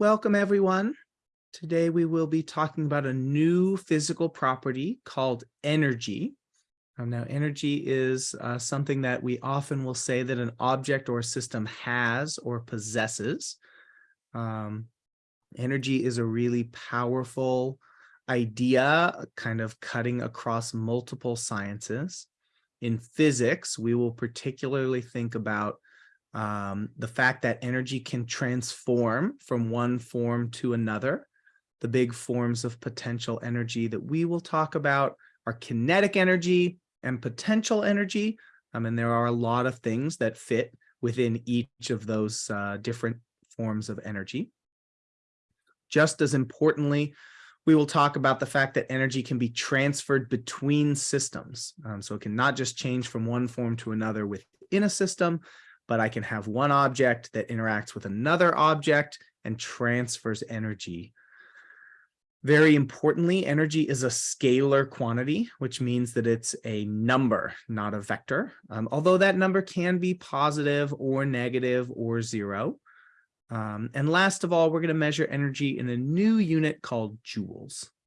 Welcome, everyone. Today we will be talking about a new physical property called energy. Now, energy is uh, something that we often will say that an object or a system has or possesses. Um, energy is a really powerful idea, kind of cutting across multiple sciences. In physics, we will particularly think about um, the fact that energy can transform from one form to another. The big forms of potential energy that we will talk about are kinetic energy and potential energy. Um, and there are a lot of things that fit within each of those uh, different forms of energy. Just as importantly, we will talk about the fact that energy can be transferred between systems. Um, so it can not just change from one form to another within a system, but I can have one object that interacts with another object and transfers energy. Very importantly, energy is a scalar quantity, which means that it's a number, not a vector. Um, although that number can be positive or negative or zero. Um, and last of all, we're going to measure energy in a new unit called joules.